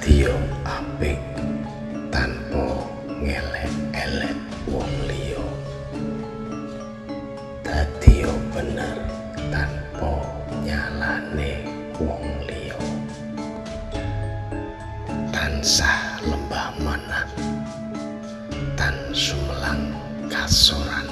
radio apik tanpa ngelek-elek wong liya. Dadi bener tanpa nyalane wong liya. Tansah lembah mana tan sumelang kasoran.